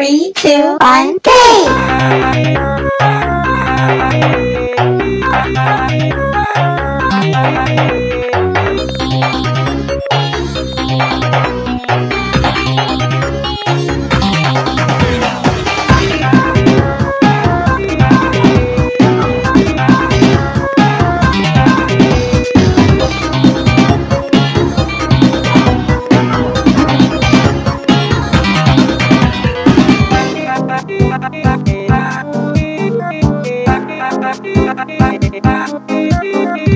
Three, two, one, game! Thank you.